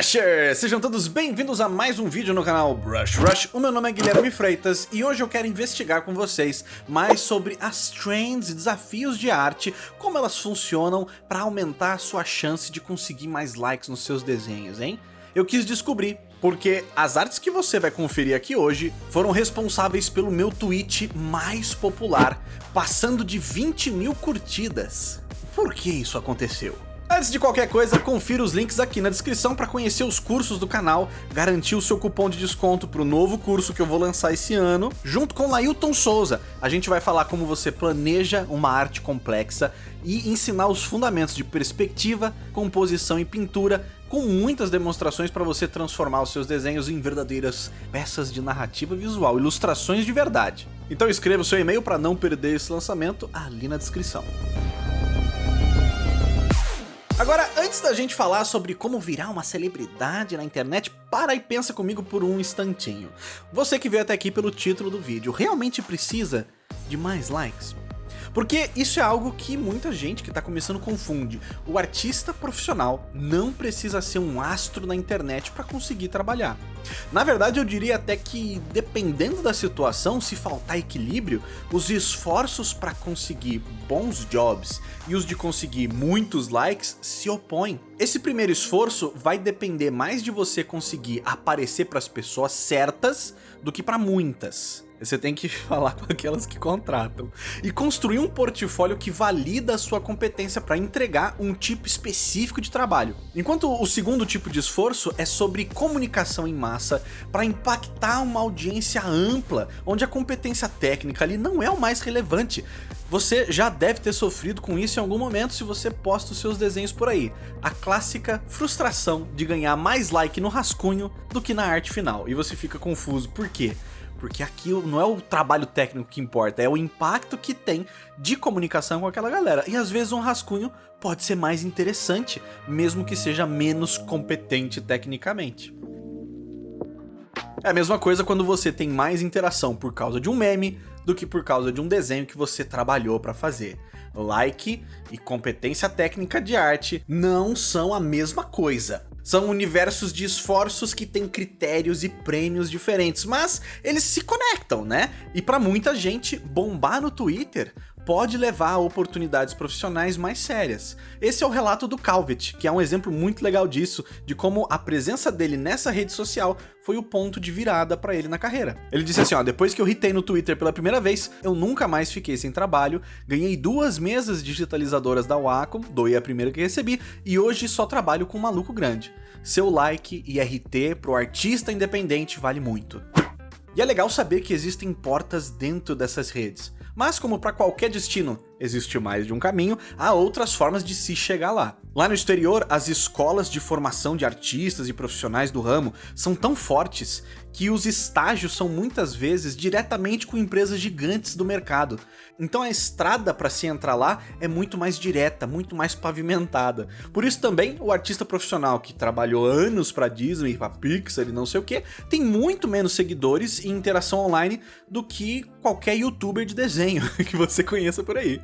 Sejam todos bem-vindos a mais um vídeo no canal Brush Rush. O meu nome é Guilherme Freitas e hoje eu quero investigar com vocês mais sobre as trends e desafios de arte, como elas funcionam para aumentar a sua chance de conseguir mais likes nos seus desenhos, hein? Eu quis descobrir porque as artes que você vai conferir aqui hoje foram responsáveis pelo meu tweet mais popular, passando de 20 mil curtidas. Por que isso aconteceu? Antes de qualquer coisa, confira os links aqui na descrição para conhecer os cursos do canal, garantir o seu cupom de desconto para o novo curso que eu vou lançar esse ano, junto com Lailton Souza. A gente vai falar como você planeja uma arte complexa e ensinar os fundamentos de perspectiva, composição e pintura, com muitas demonstrações para você transformar os seus desenhos em verdadeiras peças de narrativa visual, ilustrações de verdade. Então escreva o seu e-mail para não perder esse lançamento ali na descrição. Agora, antes da gente falar sobre como virar uma celebridade na internet, para e pensa comigo por um instantinho. Você que veio até aqui pelo título do vídeo, realmente precisa de mais likes? Porque isso é algo que muita gente que está começando confunde. O artista profissional não precisa ser um astro na internet para conseguir trabalhar. Na verdade eu diria até que dependendo da situação, se faltar equilíbrio, os esforços para conseguir bons jobs e os de conseguir muitos likes se opõem. Esse primeiro esforço vai depender mais de você conseguir aparecer para as pessoas certas do que para muitas. Você tem que falar com aquelas que contratam. E construir um portfólio que valida a sua competência para entregar um tipo específico de trabalho. Enquanto o segundo tipo de esforço é sobre comunicação em massa para impactar uma audiência ampla, onde a competência técnica ali não é o mais relevante. Você já deve ter sofrido com isso em algum momento se você posta os seus desenhos por aí. A clássica frustração de ganhar mais like no rascunho do que na arte final. E você fica confuso, por quê? Porque aqui não é o trabalho técnico que importa, é o impacto que tem de comunicação com aquela galera. E às vezes um rascunho pode ser mais interessante, mesmo que seja menos competente tecnicamente. É a mesma coisa quando você tem mais interação por causa de um meme do que por causa de um desenho que você trabalhou para fazer. Like e competência técnica de arte não são a mesma coisa. São universos de esforços que têm critérios e prêmios diferentes, mas eles se conectam, né? E para muita gente, bombar no Twitter pode levar a oportunidades profissionais mais sérias. Esse é o relato do Calvet, que é um exemplo muito legal disso, de como a presença dele nessa rede social foi o ponto de virada para ele na carreira. Ele disse assim, ó, depois que eu hitei no Twitter pela primeira vez, eu nunca mais fiquei sem trabalho, ganhei duas mesas digitalizadoras da Wacom, doei a primeira que recebi, e hoje só trabalho com um maluco grande. Seu like e RT pro artista independente vale muito. E é legal saber que existem portas dentro dessas redes. Mas como para qualquer destino existe mais de um caminho, há outras formas de se chegar lá. Lá no exterior, as escolas de formação de artistas e profissionais do ramo são tão fortes que os estágios são muitas vezes diretamente com empresas gigantes do mercado. Então a estrada para se entrar lá é muito mais direta, muito mais pavimentada. Por isso também o artista profissional que trabalhou anos para Disney, para Pixar e não sei o que, tem muito menos seguidores e interação online do que qualquer youtuber de desenho que você conheça por aí.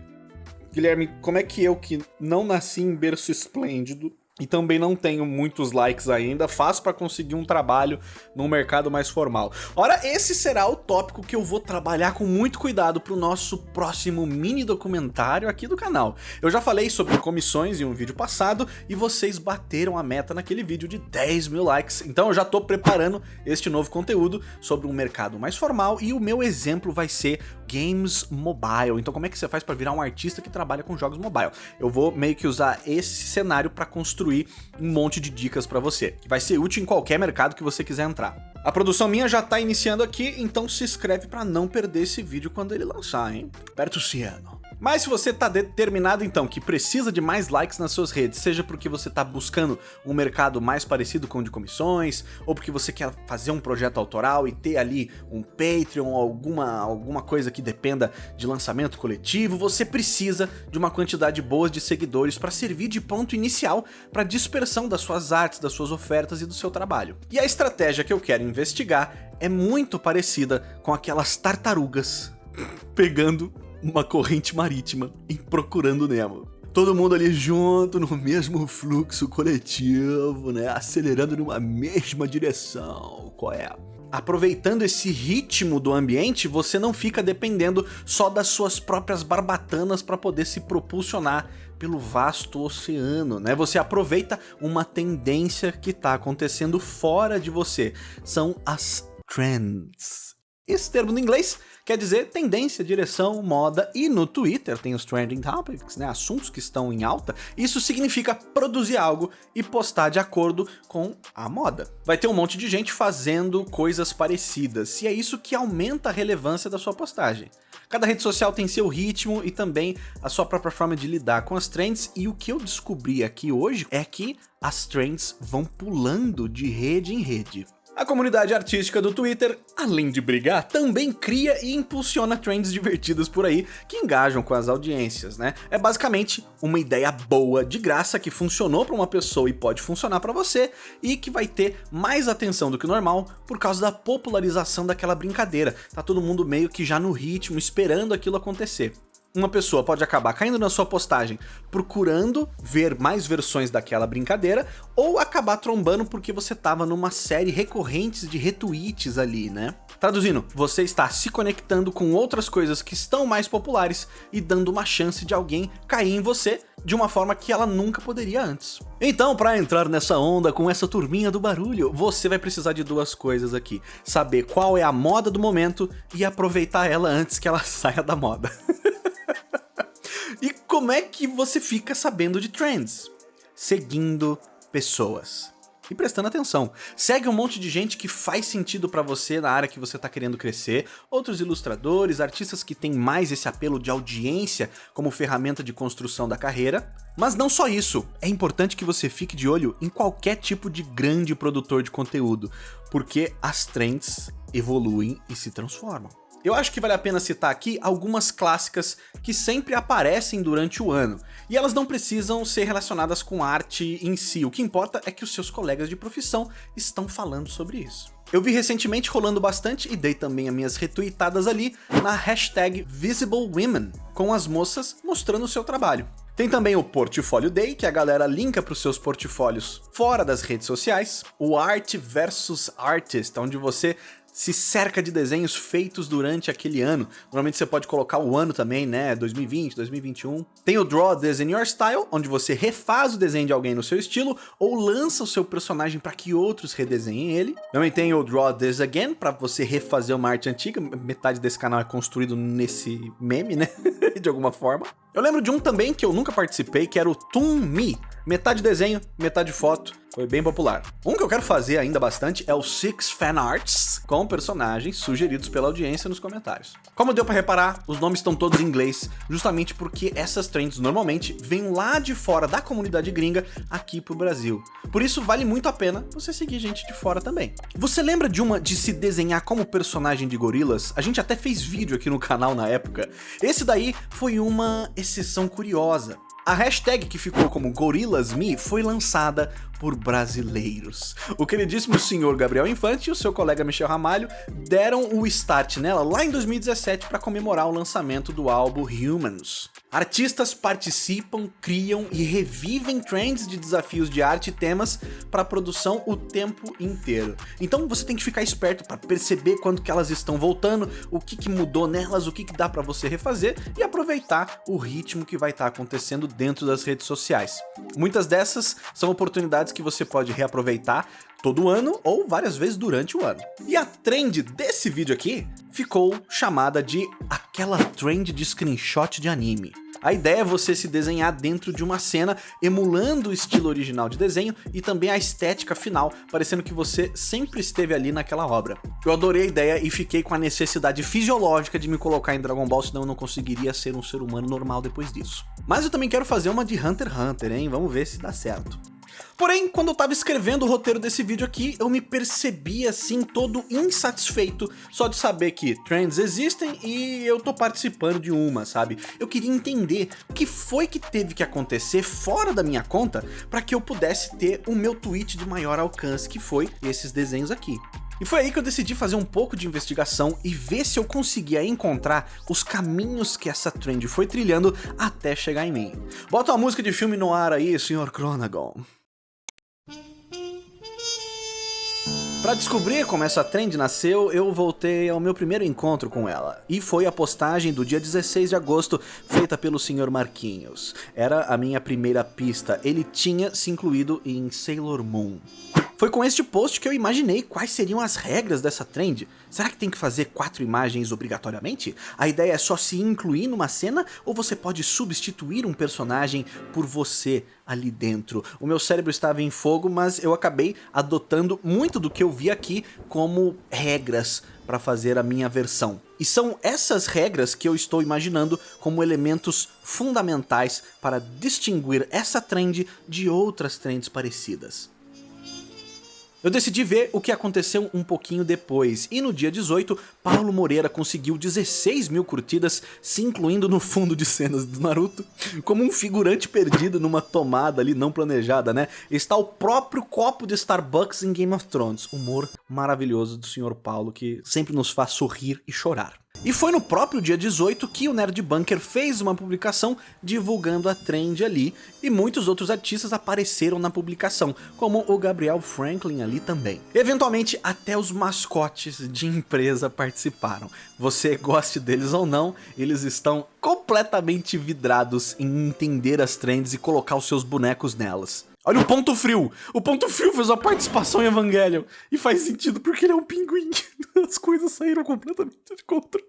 Guilherme, como é que eu que não nasci em berço esplêndido e também não tenho muitos likes ainda, faço para conseguir um trabalho no mercado mais formal. Ora, esse será o tópico que eu vou trabalhar com muito cuidado para o nosso próximo mini documentário aqui do canal. Eu já falei sobre comissões em um vídeo passado e vocês bateram a meta naquele vídeo de 10 mil likes, então eu já estou preparando este novo conteúdo sobre um mercado mais formal e o meu exemplo vai ser games mobile. Então como é que você faz para virar um artista que trabalha com jogos mobile? Eu vou meio que usar esse cenário para construir construir um monte de dicas para você, que vai ser útil em qualquer mercado que você quiser entrar. A produção minha já tá iniciando aqui, então se inscreve para não perder esse vídeo quando ele lançar, hein? Perto Ciano. Mas se você está determinado então que precisa de mais likes nas suas redes, seja porque você está buscando um mercado mais parecido com o de comissões, ou porque você quer fazer um projeto autoral e ter ali um Patreon alguma, alguma coisa que dependa de lançamento coletivo, você precisa de uma quantidade boa de seguidores para servir de ponto inicial para dispersão das suas artes, das suas ofertas e do seu trabalho. E a estratégia que eu quero investigar é muito parecida com aquelas tartarugas pegando uma corrente marítima em Procurando Nemo. todo mundo ali junto, no mesmo fluxo coletivo, né? Acelerando numa mesma direção. Qual é? aproveitando esse ritmo do ambiente, você não fica dependendo só das suas próprias barbatanas para poder se propulsionar pelo vasto oceano, né? Você aproveita uma tendência que está acontecendo fora de você. São as trends. Esse termo no inglês quer dizer tendência, direção, moda, e no Twitter tem os trending topics, né, assuntos que estão em alta, isso significa produzir algo e postar de acordo com a moda. Vai ter um monte de gente fazendo coisas parecidas, e é isso que aumenta a relevância da sua postagem. Cada rede social tem seu ritmo e também a sua própria forma de lidar com as trends, e o que eu descobri aqui hoje é que as trends vão pulando de rede em rede. A comunidade artística do Twitter, além de brigar, também cria e impulsiona trends divertidas por aí que engajam com as audiências, né? É basicamente uma ideia boa, de graça, que funcionou para uma pessoa e pode funcionar para você e que vai ter mais atenção do que normal por causa da popularização daquela brincadeira. Tá todo mundo meio que já no ritmo, esperando aquilo acontecer uma pessoa pode acabar caindo na sua postagem procurando ver mais versões daquela brincadeira ou acabar trombando porque você tava numa série recorrente de retweets ali, né? Traduzindo, você está se conectando com outras coisas que estão mais populares e dando uma chance de alguém cair em você de uma forma que ela nunca poderia antes. Então, para entrar nessa onda com essa turminha do barulho, você vai precisar de duas coisas aqui. Saber qual é a moda do momento e aproveitar ela antes que ela saia da moda. E como é que você fica sabendo de trends? Seguindo pessoas. E prestando atenção, segue um monte de gente que faz sentido para você na área que você está querendo crescer, outros ilustradores, artistas que têm mais esse apelo de audiência como ferramenta de construção da carreira. Mas não só isso, é importante que você fique de olho em qualquer tipo de grande produtor de conteúdo, porque as trends evoluem e se transformam. Eu acho que vale a pena citar aqui algumas clássicas que sempre aparecem durante o ano, e elas não precisam ser relacionadas com arte em si, o que importa é que os seus colegas de profissão estão falando sobre isso. Eu vi recentemente rolando bastante e dei também as minhas retweetadas ali na hashtag VisibleWomen, com as moças mostrando o seu trabalho. Tem também o Portfólio Day, que a galera linka para os seus portfólios fora das redes sociais, o Art versus Artist, onde você se cerca de desenhos feitos durante aquele ano. Normalmente você pode colocar o ano também, né? 2020, 2021. Tem o Draw This in Your Style, onde você refaz o desenho de alguém no seu estilo ou lança o seu personagem para que outros redesenhem ele. Também tem o Draw This Again, para você refazer uma arte antiga. Metade desse canal é construído nesse meme, né? de alguma forma. Eu lembro de um também que eu nunca participei, que era o Toon Me. Metade desenho, metade foto foi bem popular. Um que eu quero fazer ainda bastante é o Six Fan Arts, com personagens sugeridos pela audiência nos comentários. Como deu para reparar, os nomes estão todos em inglês, justamente porque essas trends normalmente vêm lá de fora da comunidade gringa aqui pro Brasil. Por isso vale muito a pena você seguir gente de fora também. Você lembra de uma de se desenhar como personagem de gorilas? A gente até fez vídeo aqui no canal na época. Esse daí foi uma exceção curiosa. A hashtag que ficou como GorillasMe foi lançada por brasileiros. O queridíssimo senhor Gabriel Infante e o seu colega Michel Ramalho deram o start nela lá em 2017 para comemorar o lançamento do álbum Humans. Artistas participam, criam e revivem trends de desafios de arte e temas para produção o tempo inteiro. Então você tem que ficar esperto para perceber quando que elas estão voltando, o que, que mudou nelas, o que, que dá para você refazer e aproveitar o ritmo que vai estar tá acontecendo dentro das redes sociais. Muitas dessas são oportunidades que você pode reaproveitar todo ano ou várias vezes durante o ano. E a trend desse vídeo aqui ficou chamada de aquela trend de screenshot de anime. A ideia é você se desenhar dentro de uma cena, emulando o estilo original de desenho e também a estética final, parecendo que você sempre esteve ali naquela obra. Eu adorei a ideia e fiquei com a necessidade fisiológica de me colocar em Dragon Ball, senão eu não conseguiria ser um ser humano normal depois disso. Mas eu também quero fazer uma de Hunter x Hunter, hein? Vamos ver se dá certo. Porém, quando eu tava escrevendo o roteiro desse vídeo aqui, eu me percebi assim todo insatisfeito só de saber que trends existem e eu tô participando de uma, sabe? Eu queria entender o que foi que teve que acontecer fora da minha conta para que eu pudesse ter o meu tweet de maior alcance, que foi esses desenhos aqui. E foi aí que eu decidi fazer um pouco de investigação e ver se eu conseguia encontrar os caminhos que essa trend foi trilhando até chegar em mim. Bota uma música de filme no ar aí, Sr. Chronagon. Para descobrir como essa trend nasceu, eu voltei ao meu primeiro encontro com ela. E foi a postagem do dia 16 de agosto, feita pelo Sr. Marquinhos. Era a minha primeira pista, ele tinha se incluído em Sailor Moon. Foi com este post que eu imaginei quais seriam as regras dessa trend. Será que tem que fazer quatro imagens obrigatoriamente? A ideia é só se incluir numa cena ou você pode substituir um personagem por você ali dentro? O meu cérebro estava em fogo, mas eu acabei adotando muito do que eu vi aqui como regras para fazer a minha versão. E são essas regras que eu estou imaginando como elementos fundamentais para distinguir essa trend de outras trends parecidas. Eu decidi ver o que aconteceu um pouquinho depois, e no dia 18, Paulo Moreira conseguiu 16 mil curtidas, se incluindo no fundo de cenas do Naruto, como um figurante perdido numa tomada ali não planejada, né? Está o próprio copo de Starbucks em Game of Thrones, humor maravilhoso do Sr. Paulo que sempre nos faz sorrir e chorar. E foi no próprio dia 18 que o Nerd Bunker fez uma publicação divulgando a trend ali, e muitos outros artistas apareceram na publicação, como o Gabriel Franklin ali também. Eventualmente, até os mascotes de empresa participaram. Você goste deles ou não, eles estão completamente vidrados em entender as trends e colocar os seus bonecos nelas. Olha o Ponto Frio. O Ponto Frio fez uma participação em Evangelion. E faz sentido porque ele é um pinguim. As coisas saíram completamente de controle.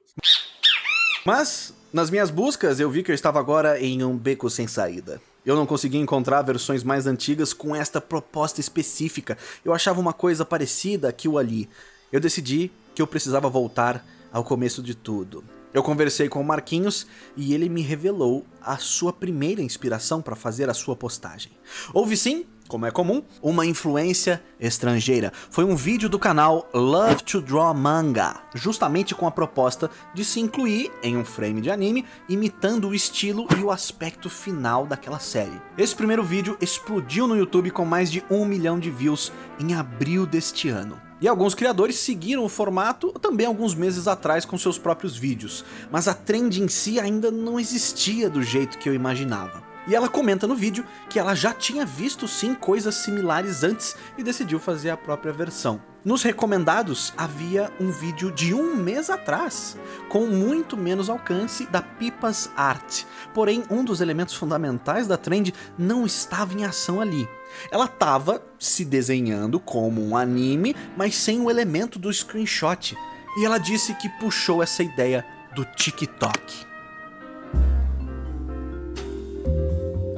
Mas, nas minhas buscas, eu vi que eu estava agora em um beco sem saída. Eu não conseguia encontrar versões mais antigas com esta proposta específica. Eu achava uma coisa parecida aqui ou ali. Eu decidi que eu precisava voltar ao começo de tudo. Eu conversei com o Marquinhos e ele me revelou a sua primeira inspiração para fazer a sua postagem. Houve sim, como é comum, uma influência estrangeira. Foi um vídeo do canal Love to Draw Manga, justamente com a proposta de se incluir em um frame de anime, imitando o estilo e o aspecto final daquela série. Esse primeiro vídeo explodiu no YouTube com mais de um milhão de views em abril deste ano. E alguns criadores seguiram o formato também alguns meses atrás com seus próprios vídeos, mas a trend em si ainda não existia do jeito que eu imaginava. E ela comenta no vídeo que ela já tinha visto sim coisas similares antes e decidiu fazer a própria versão. Nos recomendados havia um vídeo de um mês atrás, com muito menos alcance da Pipas Art, porém um dos elementos fundamentais da trend não estava em ação ali. Ela estava se desenhando como um anime, mas sem o elemento do screenshot, e ela disse que puxou essa ideia do TikTok.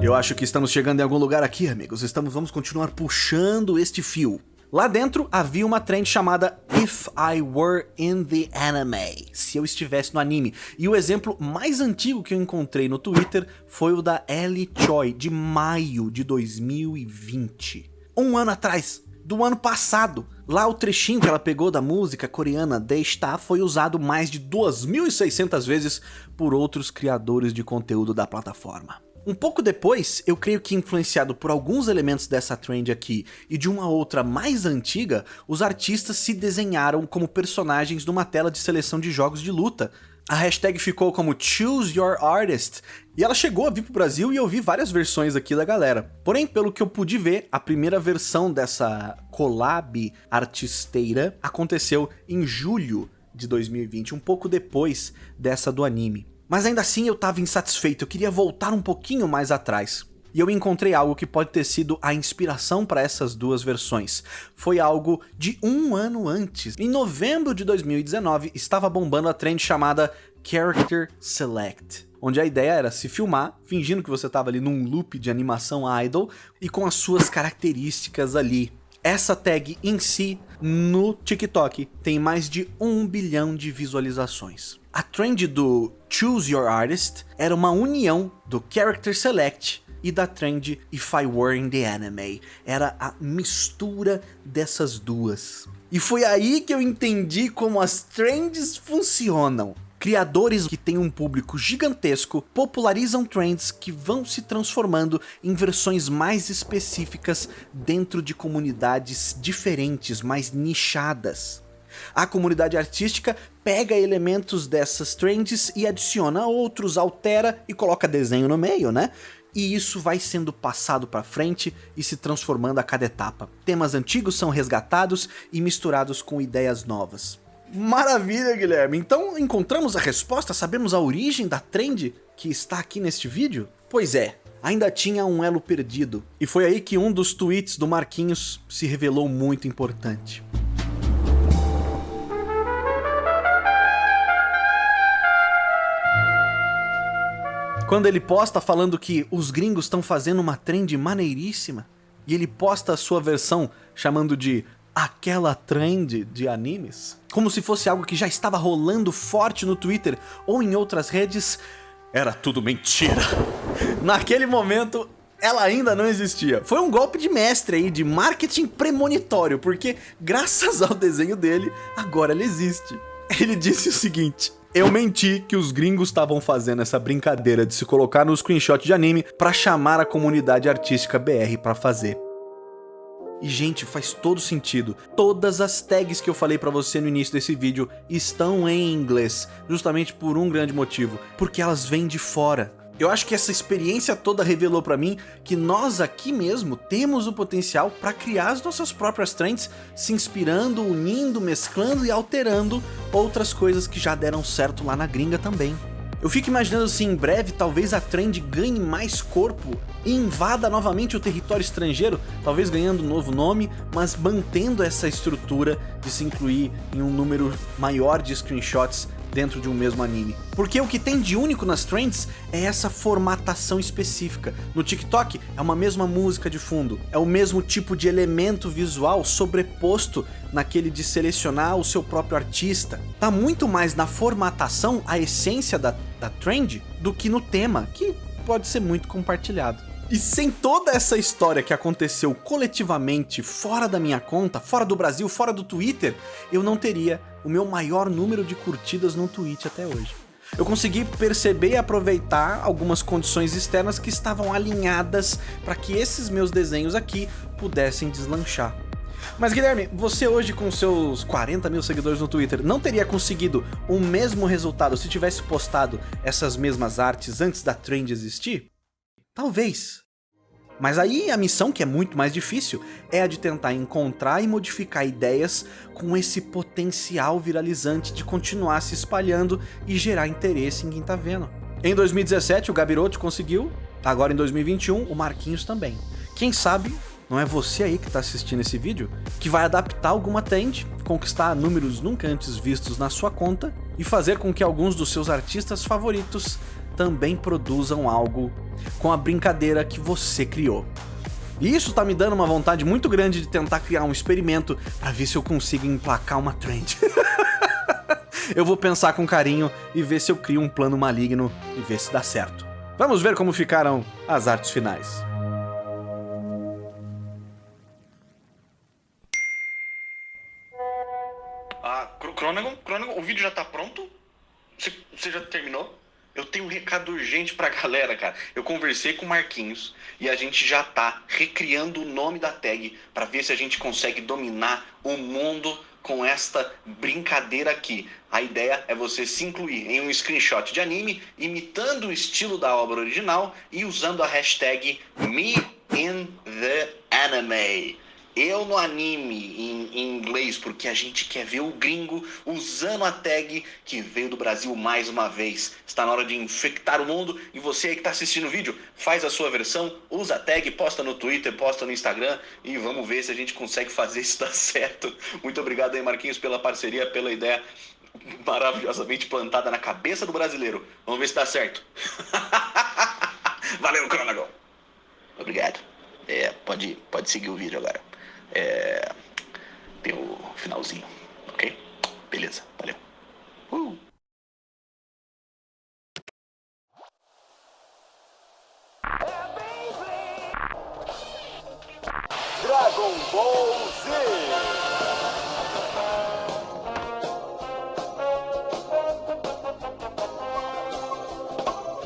Eu acho que estamos chegando em algum lugar aqui, amigos. Estamos, vamos continuar puxando este fio. Lá dentro havia uma trend chamada If I Were in the Anime, se eu estivesse no anime. E o exemplo mais antigo que eu encontrei no Twitter foi o da Ellie Choi, de maio de 2020. Um ano atrás, do ano passado. Lá o trechinho que ela pegou da música coreana Star foi usado mais de 2.600 vezes por outros criadores de conteúdo da plataforma. Um pouco depois, eu creio que influenciado por alguns elementos dessa trend aqui e de uma outra mais antiga, os artistas se desenharam como personagens numa tela de seleção de jogos de luta. A hashtag ficou como Choose Your Artist, e ela chegou a vir pro Brasil e eu vi várias versões aqui da galera. Porém, pelo que eu pude ver, a primeira versão dessa collab artisteira aconteceu em julho de 2020, um pouco depois dessa do anime. Mas ainda assim eu estava insatisfeito, eu queria voltar um pouquinho mais atrás. E eu encontrei algo que pode ter sido a inspiração para essas duas versões. Foi algo de um ano antes. Em novembro de 2019, estava bombando a trend chamada Character Select onde a ideia era se filmar, fingindo que você estava ali num loop de animação idol e com as suas características ali. Essa tag em si, no TikTok, tem mais de um bilhão de visualizações. A trend do Choose Your Artist era uma união do Character Select e da trend If I Were in the Anime. Era a mistura dessas duas. E foi aí que eu entendi como as trends funcionam. Criadores que têm um público gigantesco popularizam trends que vão se transformando em versões mais específicas dentro de comunidades diferentes, mais nichadas. A comunidade artística pega elementos dessas trends e adiciona outros, altera e coloca desenho no meio, né? E isso vai sendo passado para frente e se transformando a cada etapa. Temas antigos são resgatados e misturados com ideias novas. Maravilha, Guilherme! Então encontramos a resposta, sabemos a origem da trend que está aqui neste vídeo? Pois é, ainda tinha um elo perdido, e foi aí que um dos tweets do Marquinhos se revelou muito importante. Quando ele posta falando que os gringos estão fazendo uma trend maneiríssima, e ele posta a sua versão chamando de aquela trend de animes, como se fosse algo que já estava rolando forte no Twitter ou em outras redes, era tudo mentira. Naquele momento, ela ainda não existia. Foi um golpe de mestre aí, de marketing premonitório, porque graças ao desenho dele, agora ela existe. Ele disse o seguinte, eu menti que os gringos estavam fazendo essa brincadeira de se colocar no screenshot de anime para chamar a comunidade artística BR para fazer. E gente, faz todo sentido. Todas as tags que eu falei pra você no início desse vídeo estão em inglês, justamente por um grande motivo, porque elas vêm de fora. Eu acho que essa experiência toda revelou pra mim que nós aqui mesmo temos o potencial para criar as nossas próprias trends, se inspirando, unindo, mesclando e alterando outras coisas que já deram certo lá na gringa também. Eu fico imaginando se em breve talvez a trend ganhe mais corpo e invada novamente o território estrangeiro, talvez ganhando um novo nome, mas mantendo essa estrutura de se incluir em um número maior de screenshots dentro de um mesmo anime. Porque o que tem de único nas trends é essa formatação específica. No TikTok é uma mesma música de fundo, é o mesmo tipo de elemento visual sobreposto naquele de selecionar o seu próprio artista. Tá muito mais na formatação, a essência da, da trend, do que no tema, que pode ser muito compartilhado. E sem toda essa história que aconteceu coletivamente fora da minha conta, fora do Brasil, fora do Twitter, eu não teria o meu maior número de curtidas no Twitch até hoje. Eu consegui perceber e aproveitar algumas condições externas que estavam alinhadas para que esses meus desenhos aqui pudessem deslanchar. Mas Guilherme, você hoje com seus 40 mil seguidores no Twitter não teria conseguido o mesmo resultado se tivesse postado essas mesmas artes antes da trend existir? Talvez. Mas aí a missão, que é muito mais difícil, é a de tentar encontrar e modificar ideias com esse potencial viralizante de continuar se espalhando e gerar interesse em quem tá vendo. Em 2017 o Gabiroto conseguiu, agora em 2021 o Marquinhos também. Quem sabe não é você aí que está assistindo esse vídeo que vai adaptar alguma trend, conquistar números nunca antes vistos na sua conta e fazer com que alguns dos seus artistas favoritos também produzam algo com a brincadeira que você criou. E isso tá me dando uma vontade muito grande de tentar criar um experimento para ver se eu consigo emplacar uma trend. eu vou pensar com carinho e ver se eu crio um plano maligno e ver se dá certo. Vamos ver como ficaram as artes finais. Ah, Crônagon, Crônagon, o vídeo já tá pronto? Você já terminou? Eu tenho um recado urgente pra galera, cara. Eu conversei com o Marquinhos e a gente já tá recriando o nome da tag para ver se a gente consegue dominar o mundo com esta brincadeira aqui. A ideia é você se incluir em um screenshot de anime, imitando o estilo da obra original e usando a hashtag MeInTheAnime eu no anime em, em, inglês, porque a gente quer ver o gringo usando a tag que veio do Brasil mais uma vez. Está na hora de infectar o mundo e você aí que está assistindo o vídeo, faz a sua versão, usa a tag, posta no Twitter, posta no Instagram e vamos ver se a gente consegue fazer isso dar certo. Muito obrigado aí, Marquinhos, pela parceria, pela ideia maravilhosamente plantada na cabeça do brasileiro. Vamos ver se dá certo. Valeu, Cronagon. Obrigado. É, pode, pode seguir o vídeo agora é, tem o finalzinho, ok? Beleza, valeu. Uh.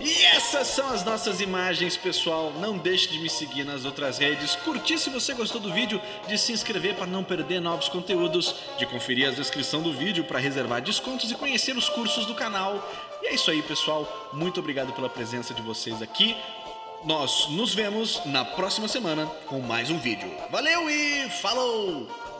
Essas são as nossas imagens, pessoal. Não deixe de me seguir nas outras redes, curtir se você gostou do vídeo, de se inscrever para não perder novos conteúdos, de conferir a descrição do vídeo para reservar descontos e conhecer os cursos do canal. E é isso aí, pessoal. Muito obrigado pela presença de vocês aqui. Nós nos vemos na próxima semana com mais um vídeo. Valeu e falou!